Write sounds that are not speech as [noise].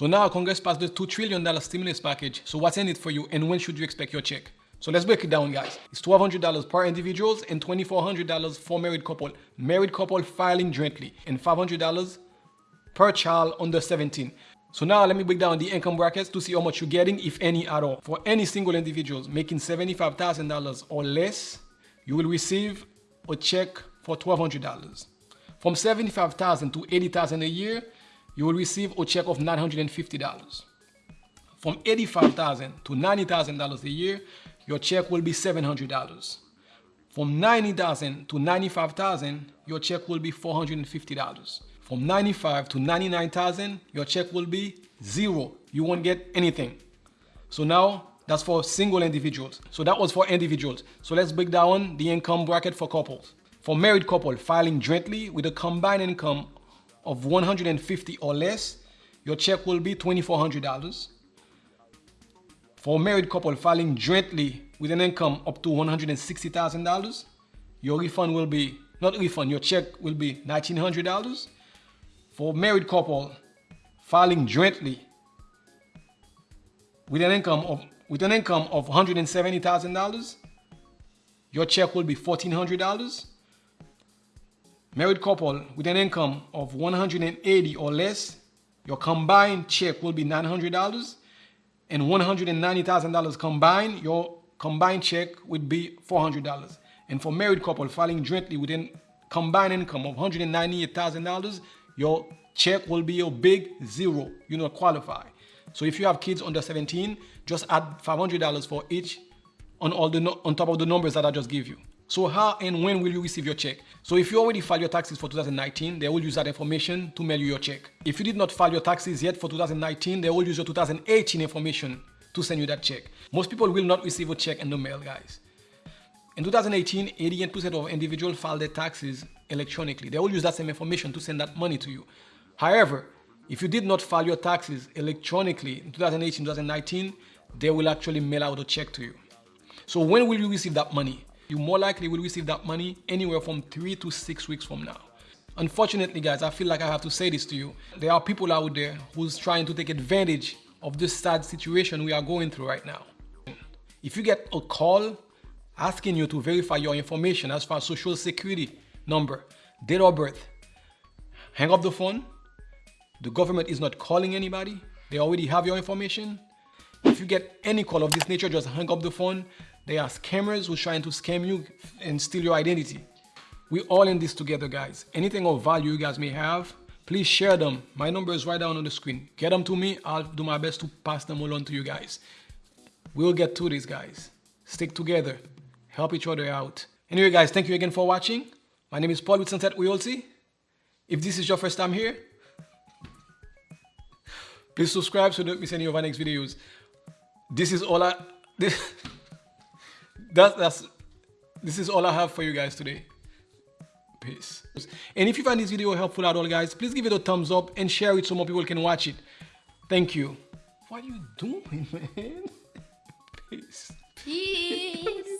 So now Congress passed the $2 trillion stimulus package. So what's in it for you and when should you expect your check? So let's break it down, guys. It's $1,200 per individuals and $2,400 for married couple. Married couple filing jointly and $500 per child under 17. So now let me break down the income brackets to see how much you're getting, if any at all. For any single individuals making $75,000 or less, you will receive a check for $1,200. From 75,000 to 80,000 a year, you will receive a check of $950. From 85,000 to $90,000 a year, your check will be $700. From 90,000 to 95,000, your check will be $450. From 95 to 99,000, your check will be zero. You won't get anything. So now that's for single individuals. So that was for individuals. So let's break down the income bracket for couples. For married couple filing jointly with a combined income of 150 or less, your check will be $2,400. For a married couple filing jointly with an income up to $160,000, your refund will be, not refund, your check will be $1,900 for a married couple filing jointly with an income of with an income of $170,000, your check will be $1,400. Married couple with an income of 180 or less, your combined check will be $900 and $190,000 combined, your combined check would be $400. And for married couple filing jointly with a combined income of $198,000, your check will be a big zero. You don't qualify. So if you have kids under 17, just add $500 for each on all the on top of the numbers that I just gave you. So how and when will you receive your check? So if you already filed your taxes for 2019, they will use that information to mail you your check. If you did not file your taxes yet for 2019, they will use your 2018 information to send you that check. Most people will not receive a check in the mail, guys. In 2018, 88% of individuals filed their taxes electronically. They will use that same information to send that money to you. However, if you did not file your taxes electronically in 2018, 2019, they will actually mail out a check to you. So when will you receive that money? You more likely will receive that money anywhere from three to six weeks from now. Unfortunately, guys, I feel like I have to say this to you. There are people out there who's trying to take advantage of this sad situation we are going through right now. If you get a call asking you to verify your information as far as social security number, date of birth, hang up the phone. The government is not calling anybody. They already have your information. If you get any call of this nature, just hang up the phone. They are scammers who's trying to scam you and steal your identity. We're all in this together, guys. Anything of value you guys may have, please share them. My number is right down on the screen. Get them to me. I'll do my best to pass them along to you guys. We'll get to this, guys. Stick together help each other out. Anyway, guys, thank you again for watching. My name is Paul with Sunset Realty. If this is your first time here, please subscribe so you don't miss any of our next videos. This is all I this, [laughs] that's this is all I have for you guys today. Peace. And if you find this video helpful at all, guys, please give it a thumbs up and share it so more people can watch it. Thank you. What are you doing, [laughs] man? Peace. Peace.